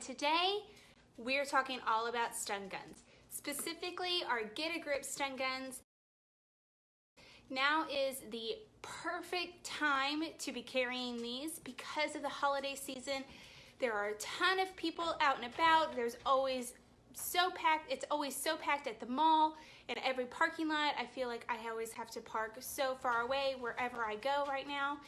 Today, we're talking all about stun guns, specifically our Get a Grip stun guns. Now is the perfect time to be carrying these because of the holiday season. There are a ton of people out and about. There's always so packed. It's always so packed at the mall, and every parking lot. I feel like I always have to park so far away wherever I go right now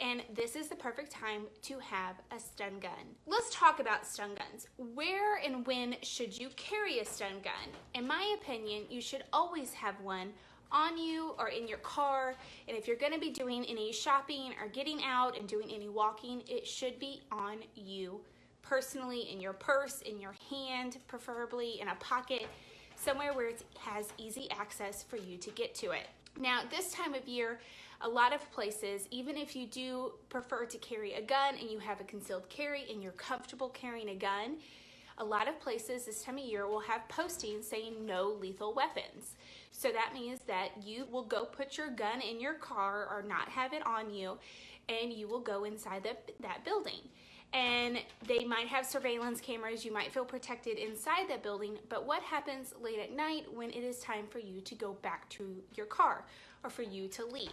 and this is the perfect time to have a stun gun. Let's talk about stun guns. Where and when should you carry a stun gun? In my opinion, you should always have one on you or in your car. And if you're gonna be doing any shopping or getting out and doing any walking, it should be on you personally in your purse, in your hand, preferably in a pocket, somewhere where it has easy access for you to get to it. Now, this time of year, a lot of places, even if you do prefer to carry a gun and you have a concealed carry and you're comfortable carrying a gun, a lot of places this time of year will have postings saying no lethal weapons. So that means that you will go put your gun in your car or not have it on you and you will go inside the, that building and they might have surveillance cameras. You might feel protected inside that building, but what happens late at night when it is time for you to go back to your car or for you to leave?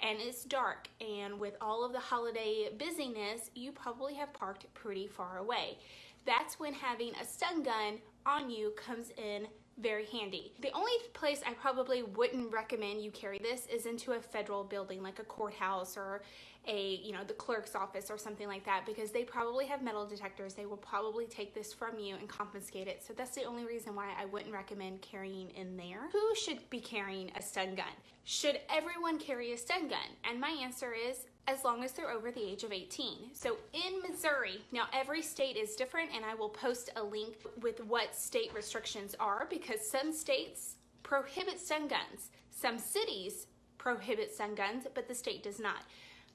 And it's dark, and with all of the holiday busyness, you probably have parked pretty far away. That's when having a stun gun on you comes in very handy. The only place I probably wouldn't recommend you carry this is into a federal building like a courthouse or a, you know, the clerk's office or something like that because they probably have metal detectors. They will probably take this from you and confiscate it. So that's the only reason why I wouldn't recommend carrying in there. Who should be carrying a stun gun? Should everyone carry a stun gun? And my answer is as long as they're over the age of 18. So in Missouri, now every state is different and I will post a link with what state restrictions are because some states prohibit stun guns. Some cities prohibit stun guns, but the state does not.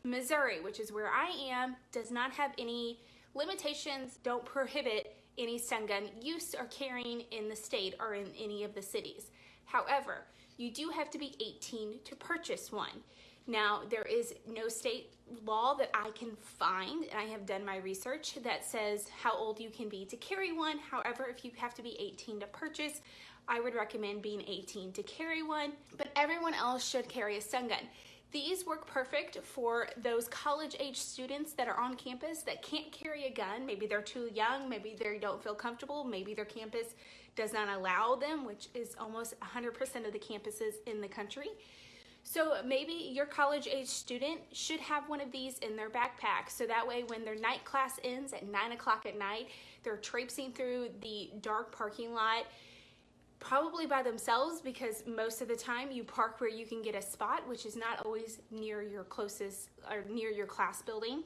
Missouri, which is where I am, does not have any limitations, don't prohibit any stun gun use or carrying in the state or in any of the cities. However, you do have to be 18 to purchase one. Now, there is no state law that I can find, and I have done my research that says how old you can be to carry one. However, if you have to be 18 to purchase, I would recommend being 18 to carry one, but everyone else should carry a stun gun. These work perfect for those college age students that are on campus that can't carry a gun. Maybe they're too young, maybe they don't feel comfortable, maybe their campus does not allow them, which is almost 100% of the campuses in the country. So maybe your college age student should have one of these in their backpack. So that way when their night class ends at nine o'clock at night, they're traipsing through the dark parking lot, probably by themselves because most of the time you park where you can get a spot, which is not always near your closest or near your class building.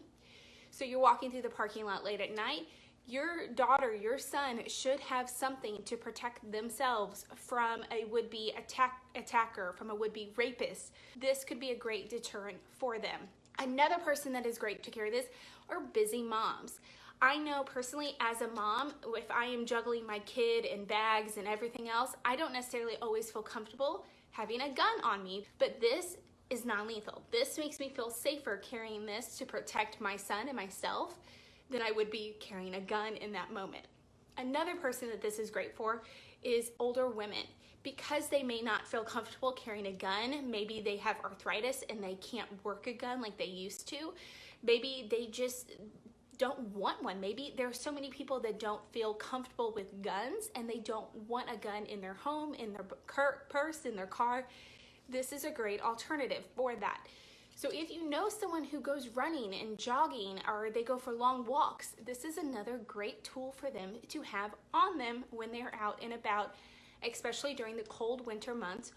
So you're walking through the parking lot late at night, your daughter, your son should have something to protect themselves from a would-be attack attacker, from a would-be rapist. This could be a great deterrent for them. Another person that is great to carry this are busy moms. I know personally as a mom, if I am juggling my kid and bags and everything else, I don't necessarily always feel comfortable having a gun on me, but this is non-lethal. This makes me feel safer carrying this to protect my son and myself than I would be carrying a gun in that moment. Another person that this is great for is older women. Because they may not feel comfortable carrying a gun, maybe they have arthritis and they can't work a gun like they used to. Maybe they just don't want one. Maybe there are so many people that don't feel comfortable with guns and they don't want a gun in their home, in their purse, in their car. This is a great alternative for that. So if you know someone who goes running and jogging or they go for long walks, this is another great tool for them to have on them when they're out and about, especially during the cold winter months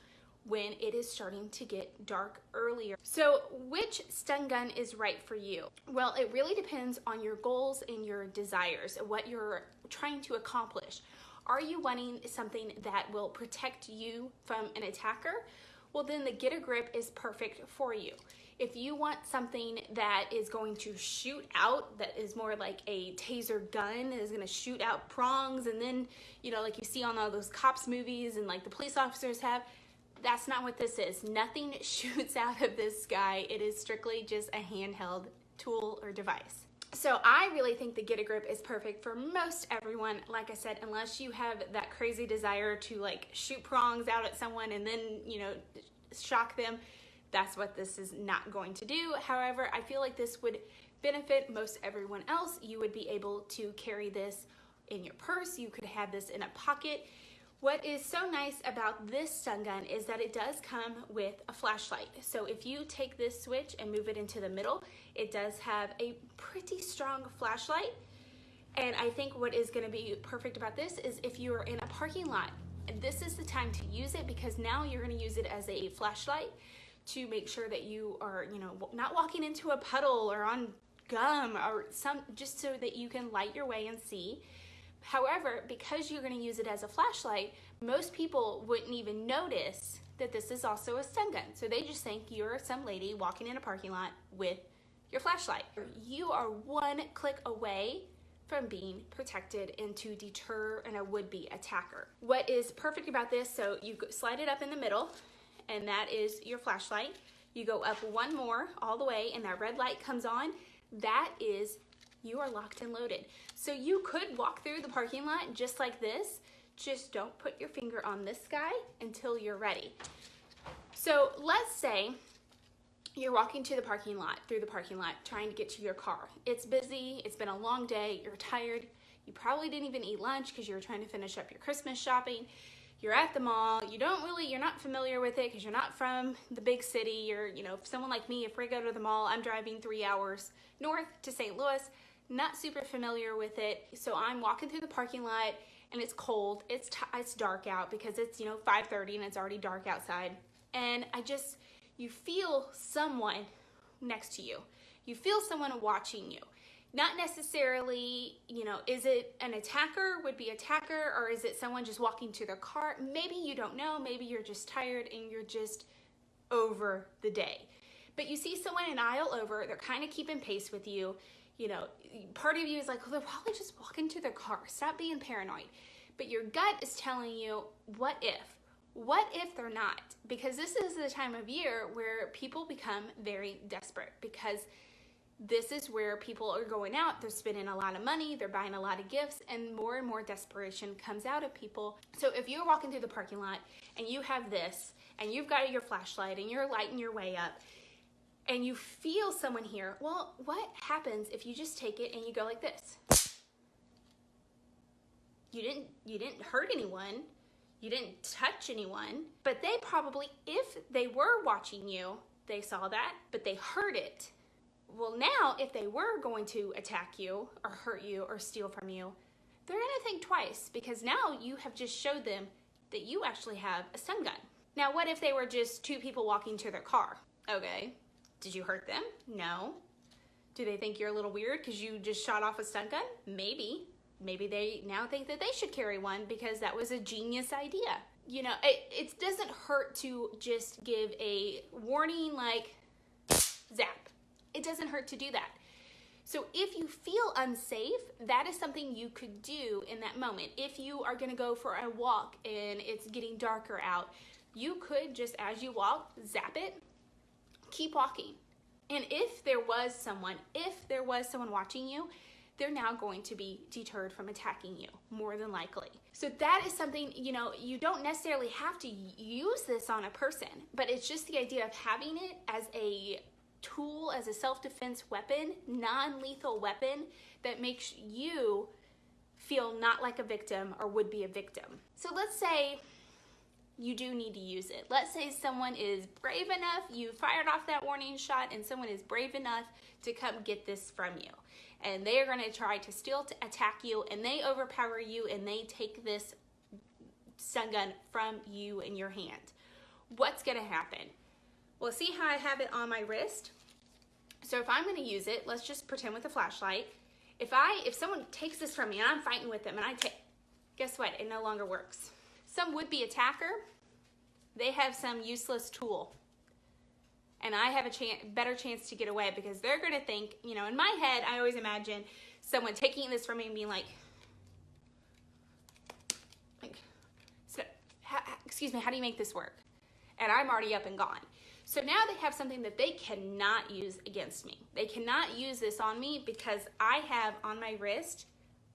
when it is starting to get dark earlier. So which stun gun is right for you? Well, it really depends on your goals and your desires, what you're trying to accomplish. Are you wanting something that will protect you from an attacker? Well, then the Get a Grip is perfect for you. If you want something that is going to shoot out, that is more like a taser gun, is gonna shoot out prongs and then, you know, like you see on all those cops movies and like the police officers have, that's not what this is. Nothing shoots out of this guy. It is strictly just a handheld tool or device. So I really think the Get a Grip is perfect for most everyone. Like I said, unless you have that crazy desire to like shoot prongs out at someone and then, you know, shock them, that's what this is not going to do. However, I feel like this would benefit most everyone else. You would be able to carry this in your purse. You could have this in a pocket. What is so nice about this stun gun is that it does come with a flashlight. So if you take this switch and move it into the middle, it does have a pretty strong flashlight. And I think what is gonna be perfect about this is if you are in a parking lot, this is the time to use it because now you're gonna use it as a flashlight to make sure that you are, you know, not walking into a puddle or on gum or some, just so that you can light your way and see. However, because you're gonna use it as a flashlight, most people wouldn't even notice that this is also a stun gun. So they just think you're some lady walking in a parking lot with your flashlight. You are one click away from being protected and to deter an a would-be attacker. What is perfect about this, so you slide it up in the middle and that is your flashlight. You go up one more all the way and that red light comes on. That is, you are locked and loaded. So you could walk through the parking lot just like this. Just don't put your finger on this guy until you're ready. So let's say you're walking to the parking lot, through the parking lot, trying to get to your car. It's busy, it's been a long day, you're tired, you probably didn't even eat lunch because you were trying to finish up your Christmas shopping you're at the mall, you don't really, you're not familiar with it because you're not from the big city. You're, you know, someone like me, if we go to the mall, I'm driving three hours north to St. Louis, not super familiar with it. So I'm walking through the parking lot and it's cold. It's, it's dark out because it's, you know, 5.30 and it's already dark outside. And I just, you feel someone next to you. You feel someone watching you not necessarily, you know, is it an attacker, would be attacker, or is it someone just walking to their car? Maybe you don't know, maybe you're just tired and you're just over the day. But you see someone an aisle over, they're kind of keeping pace with you. You know, part of you is like, well, they're probably just walking to their car. Stop being paranoid. But your gut is telling you, what if? What if they're not? Because this is the time of year where people become very desperate because this is where people are going out, they're spending a lot of money, they're buying a lot of gifts, and more and more desperation comes out of people. So if you're walking through the parking lot and you have this, and you've got your flashlight and you're lighting your way up, and you feel someone here, well, what happens if you just take it and you go like this? You didn't, you didn't hurt anyone, you didn't touch anyone, but they probably, if they were watching you, they saw that, but they heard it well, now if they were going to attack you or hurt you or steal from you, they're to think twice because now you have just showed them that you actually have a stun gun. Now, what if they were just two people walking to their car? Okay. Did you hurt them? No. Do they think you're a little weird because you just shot off a stun gun? Maybe. Maybe they now think that they should carry one because that was a genius idea. You know, it, it doesn't hurt to just give a warning like zap it doesn't hurt to do that. So if you feel unsafe, that is something you could do in that moment. If you are gonna go for a walk and it's getting darker out, you could just as you walk, zap it, keep walking. And if there was someone, if there was someone watching you, they're now going to be deterred from attacking you, more than likely. So that is something, you know, you don't necessarily have to use this on a person, but it's just the idea of having it as a tool as a self-defense weapon, non-lethal weapon that makes you feel not like a victim or would be a victim. So let's say you do need to use it. Let's say someone is brave enough, you fired off that warning shot and someone is brave enough to come get this from you. And they are gonna try to still to attack you and they overpower you and they take this stun gun from you in your hand. What's gonna happen? Well, see how I have it on my wrist? So if I'm gonna use it, let's just pretend with a flashlight. If I, if someone takes this from me and I'm fighting with them and I take, guess what? It no longer works. Some would-be attacker, they have some useless tool. And I have a chance, better chance to get away because they're gonna think, you know, in my head, I always imagine someone taking this from me and being like, like, so, excuse me, how do you make this work? And I'm already up and gone. So now they have something that they cannot use against me. They cannot use this on me because I have on my wrist,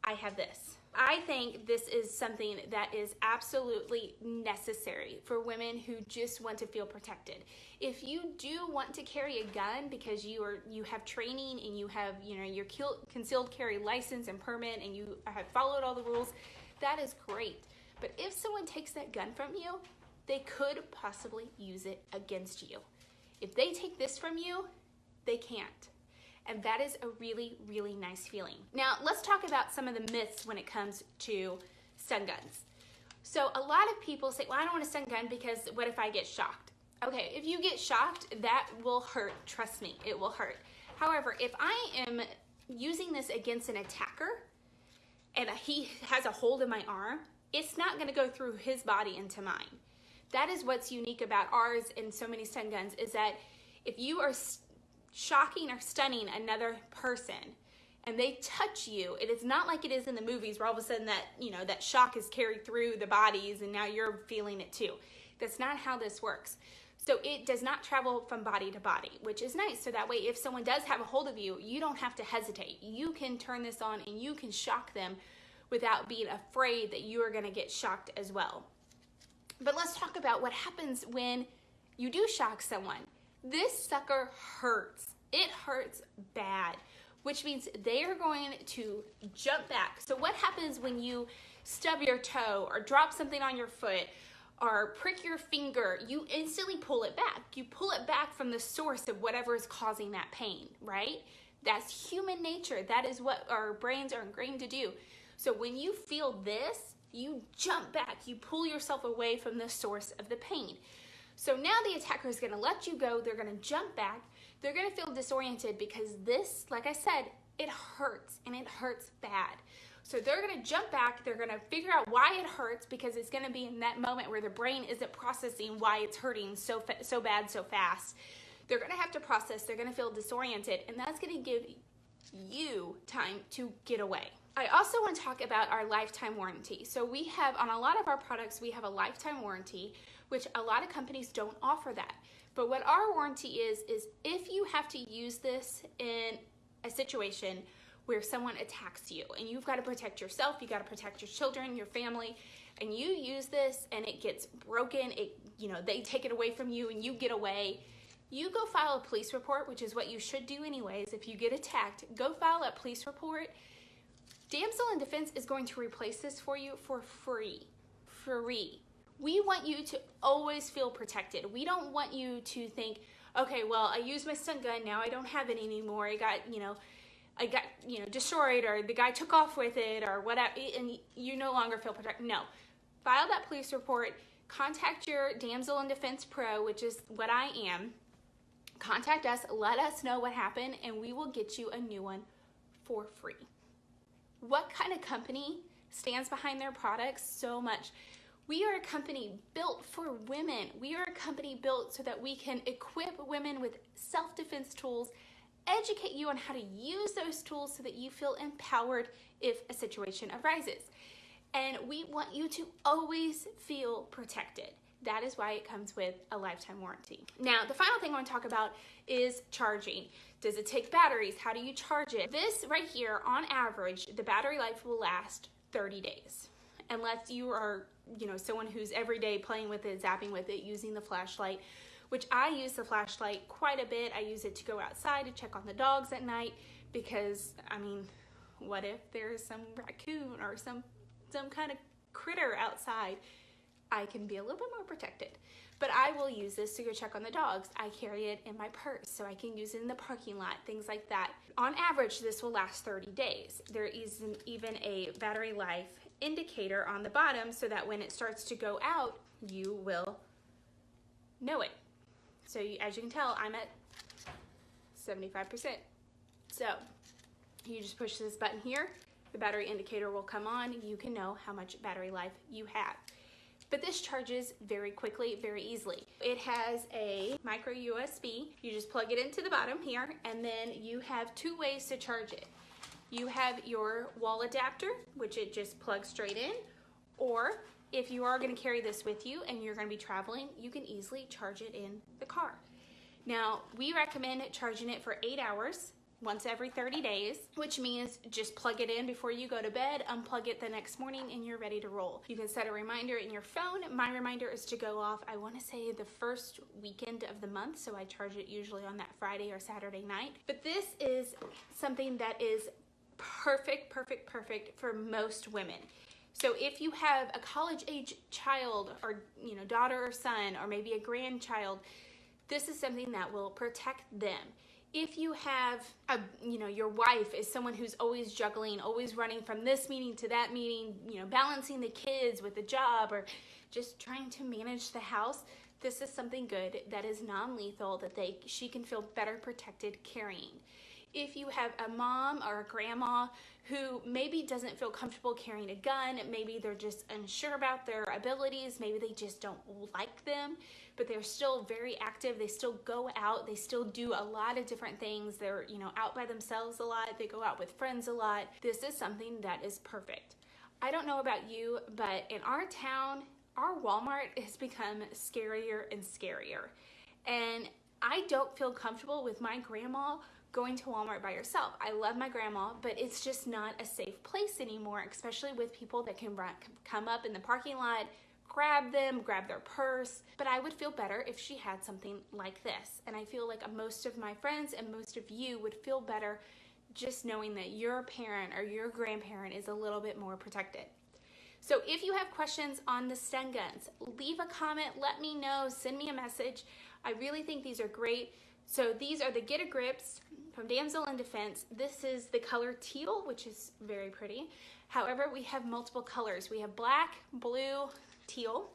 I have this. I think this is something that is absolutely necessary for women who just want to feel protected. If you do want to carry a gun because you are you have training and you have you know your concealed carry license and permit and you have followed all the rules, that is great. But if someone takes that gun from you, they could possibly use it against you. If they take this from you, they can't. And that is a really, really nice feeling. Now, let's talk about some of the myths when it comes to stun guns. So a lot of people say, well, I don't want a stun gun because what if I get shocked? Okay, if you get shocked, that will hurt. Trust me, it will hurt. However, if I am using this against an attacker and he has a hold of my arm, it's not gonna go through his body into mine. That is what's unique about ours and so many stun guns is that if you are shocking or stunning another person and they touch you, it is not like it is in the movies where all of a sudden that, you know, that shock is carried through the bodies and now you're feeling it too. That's not how this works. So it does not travel from body to body, which is nice. So that way, if someone does have a hold of you, you don't have to hesitate. You can turn this on and you can shock them without being afraid that you are gonna get shocked as well. But let's talk about what happens when you do shock someone. This sucker hurts. It hurts bad, which means they are going to jump back. So what happens when you stub your toe or drop something on your foot or prick your finger, you instantly pull it back. You pull it back from the source of whatever is causing that pain, right? That's human nature. That is what our brains are ingrained to do. So when you feel this, you jump back, you pull yourself away from the source of the pain. So now the attacker is gonna let you go, they're gonna jump back, they're gonna feel disoriented because this, like I said, it hurts and it hurts bad. So they're gonna jump back, they're gonna figure out why it hurts because it's gonna be in that moment where the brain isn't processing why it's hurting so, so bad so fast. They're gonna have to process, they're gonna feel disoriented, and that's gonna give you time to get away. I also want to talk about our lifetime warranty. So we have, on a lot of our products, we have a lifetime warranty which a lot of companies don't offer that. But what our warranty is, is if you have to use this in a situation where someone attacks you and you've got to protect yourself, you got to protect your children, your family, and you use this and it gets broken, it you know, they take it away from you and you get away, you go file a police report, which is what you should do anyways if you get attacked. Go file a police report. Damsel in Defense is going to replace this for you for free. Free we want you to always feel protected. We don't want you to think, okay, well, I used my stun gun, now I don't have it anymore. I got, you know, I got, you know, destroyed or the guy took off with it or whatever, and you no longer feel protected. No. File that police report, contact your Damsel in Defense Pro, which is what I am. Contact us, let us know what happened, and we will get you a new one for free. What kind of company stands behind their products so much? We are a company built for women. We are a company built so that we can equip women with self-defense tools, educate you on how to use those tools so that you feel empowered if a situation arises. And we want you to always feel protected. That is why it comes with a lifetime warranty. Now, the final thing I want to talk about is charging. Does it take batteries? How do you charge it? This right here, on average, the battery life will last 30 days unless you are, you know, someone who's every day playing with it, zapping with it, using the flashlight, which I use the flashlight quite a bit. I use it to go outside to check on the dogs at night because, I mean, what if there's some raccoon or some, some kind of critter outside? I can be a little bit more protected. But I will use this to go check on the dogs. I carry it in my purse so I can use it in the parking lot, things like that. On average, this will last 30 days. There is even a battery life indicator on the bottom so that when it starts to go out, you will know it. So you, as you can tell, I'm at 75%. So you just push this button here, the battery indicator will come on, you can know how much battery life you have. But this charges very quickly, very easily. It has a micro USB. You just plug it into the bottom here, and then you have two ways to charge it. You have your wall adapter, which it just plugs straight in, or if you are gonna carry this with you and you're gonna be traveling, you can easily charge it in the car. Now, we recommend charging it for eight hours once every 30 days, which means just plug it in before you go to bed, unplug it the next morning, and you're ready to roll. You can set a reminder in your phone. My reminder is to go off, I wanna say the first weekend of the month, so I charge it usually on that Friday or Saturday night. But this is something that is perfect, perfect, perfect for most women. So if you have a college age child or you know daughter or son or maybe a grandchild, this is something that will protect them if you have a you know your wife is someone who's always juggling always running from this meeting to that meeting you know balancing the kids with the job or just trying to manage the house this is something good that is non-lethal that they she can feel better protected carrying if you have a mom or a grandma who maybe doesn't feel comfortable carrying a gun, maybe they're just unsure about their abilities, maybe they just don't like them, but they're still very active, they still go out, they still do a lot of different things. They're, you know, out by themselves a lot, they go out with friends a lot. This is something that is perfect. I don't know about you, but in our town, our Walmart has become scarier and scarier. And I don't feel comfortable with my grandma going to Walmart by yourself. I love my grandma, but it's just not a safe place anymore, especially with people that can come up in the parking lot, grab them, grab their purse. But I would feel better if she had something like this. And I feel like most of my friends and most of you would feel better just knowing that your parent or your grandparent is a little bit more protected. So if you have questions on the stun guns, leave a comment, let me know, send me a message. I really think these are great. So these are the Get a Grips from Damsel in Defense. This is the color teal, which is very pretty. However, we have multiple colors. We have black, blue, teal.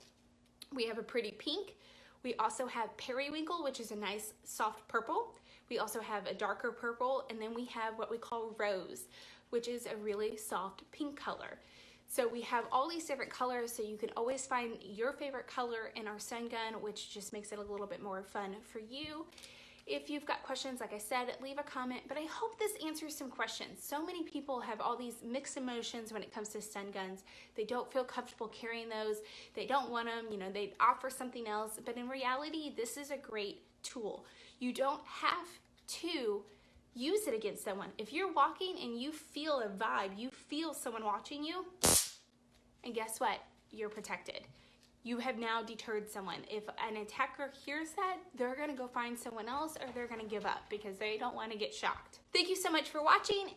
We have a pretty pink. We also have periwinkle, which is a nice soft purple. We also have a darker purple, and then we have what we call rose, which is a really soft pink color. So we have all these different colors, so you can always find your favorite color in our stun gun, which just makes it a little bit more fun for you. If you've got questions, like I said, leave a comment, but I hope this answers some questions. So many people have all these mixed emotions when it comes to stun guns. They don't feel comfortable carrying those. They don't want them, you know, they offer something else, but in reality, this is a great tool. You don't have to use it against someone. If you're walking and you feel a vibe, you feel someone watching you, and guess what? You're protected you have now deterred someone. If an attacker hears that, they're gonna go find someone else or they're gonna give up because they don't wanna get shocked. Thank you so much for watching.